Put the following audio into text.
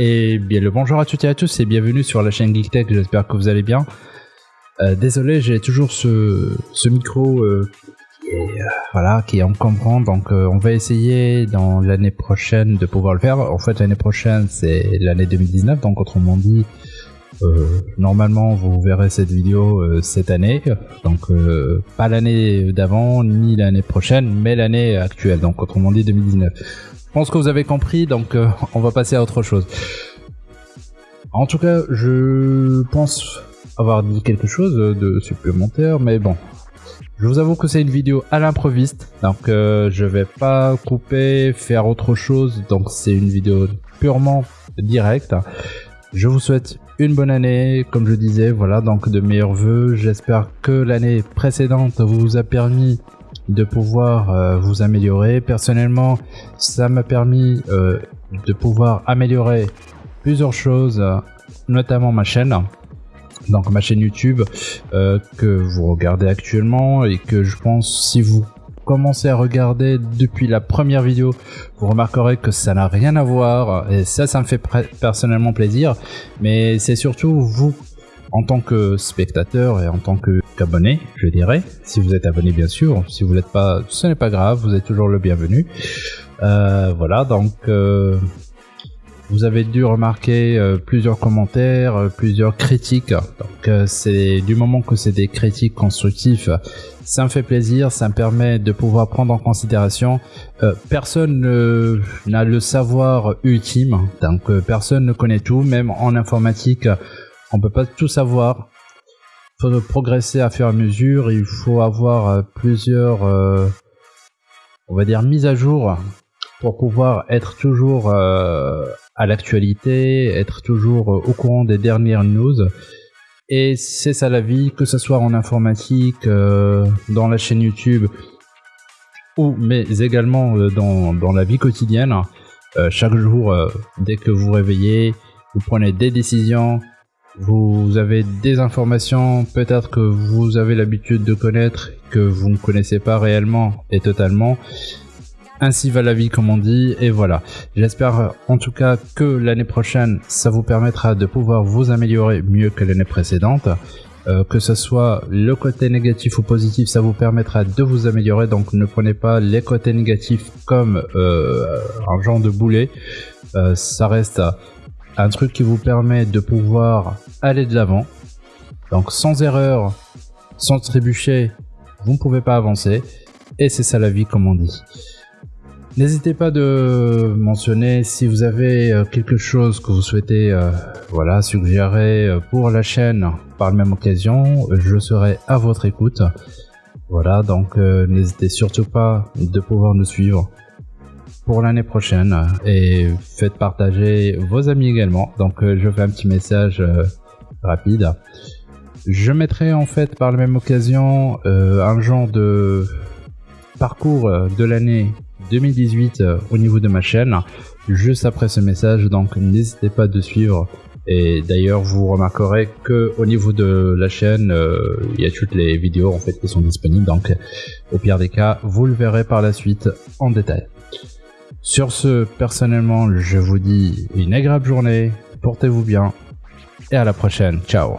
Et bien le bonjour à toutes et à tous et bienvenue sur la chaîne GeekTech, j'espère que vous allez bien. Euh, désolé, j'ai toujours ce, micro euh, qui est, euh, voilà, qui est encombrant, donc euh, on va essayer dans l'année prochaine de pouvoir le faire. En fait, l'année prochaine, c'est l'année 2019, donc autrement dit, normalement, vous verrez cette vidéo cette année, donc pas l'année d'avant ni l'année prochaine, mais l'année actuelle, donc autrement dit 2019. Je pense que vous avez compris, donc euh, on va passer à autre chose. En tout cas, je pense avoir dit quelque chose de supplémentaire, mais bon. Je vous avoue que c'est une vidéo à l'improviste, donc euh, je vais pas couper, faire autre chose, donc c'est une vidéo purement directe. Je vous souhaite une bonne année, comme je disais, voilà, donc de meilleurs voeux. J'espère que l'année précédente vous a permis de pouvoir euh, vous améliorer. Personnellement, ça m'a permis euh, de pouvoir améliorer plusieurs choses, notamment ma chaîne. Donc ma chaîne YouTube euh, que vous regardez actuellement et que je pense si vous commencez à regarder depuis la première vidéo, vous remarquerez que ça n'a rien à voir et ça, ça me fait personnellement plaisir. Mais c'est surtout vous en tant que spectateur et en tant qu'abonné, je dirais. Si vous êtes abonné, bien sûr. Si vous n'êtes pas, ce n'est pas grave, vous êtes toujours le bienvenu. Euh, voilà, donc euh, vous avez dû remarquer euh, plusieurs commentaires, euh, plusieurs critiques. Donc euh, c'est du moment que c'est des critiques constructives, ça me fait plaisir, ça me permet de pouvoir prendre en considération. Personne ne- n'a le savoir ultime, donc personne ne connaît tout, même en informatique, on peut pas tout savoir. Il faut progresser à à mesure, il faut avoir euh, plusieurs, euh, on va dire, mises à jour pour pouvoir être toujours euh, à l'actualité, être toujours au courant des dernières news. Et c'est ça la vie, que ce soit en informatique, dans la chaîne YouTube, ou mais également dans, dans la vie quotidienne. Chaque jour, dès que vous réveillez, vous prenez des décisions, vous avez des informations peut-être que vous avez l'habitude de connaître, que vous ne connaissez pas réellement et totalement. Ainsi va la vie, comme on dit, et voilà. J'espère en tout cas que l'année prochaine, ça vous permettra de pouvoir vous améliorer mieux que l'année précédente. Euh, que ce soit le côté négatif ou positif, ça vous permettra de vous améliorer. Donc ne prenez pas les côtés négatifs comme euh, un genre de boulet. Euh, ça reste un truc qui vous permet de pouvoir aller de l'avant. Donc sans erreur, sans trébucher, vous ne pouvez pas avancer. Et c'est ça la vie, comme on dit. N'hésitez pas de mentionner si vous avez euh, quelque chose que vous souhaitez euh, voilà, suggérer euh, pour la chaîne par la même occasion. Je serai à votre écoute. Voilà, donc n'hésitez surtout pas de pouvoir nous suivre pour l'année prochaine et faites partager vos amis également. Donc euh, je fais un petit message euh, rapide. Je mettrai en fait par la même occasion euh, un genre de parcours euh, de l'année 2018 euh, au niveau de ma chaîne juste après ce message donc n'hésitez pas de suivre et d'ailleurs vous remarquerez que au niveau de la chaîne euh, il y a toutes les vidéos en fait qui sont disponibles donc au pire des cas vous le verrez par la suite en détail sur ce personnellement je vous dis une agréable journée. Portez-vous bien. Et à la prochaine. Ciao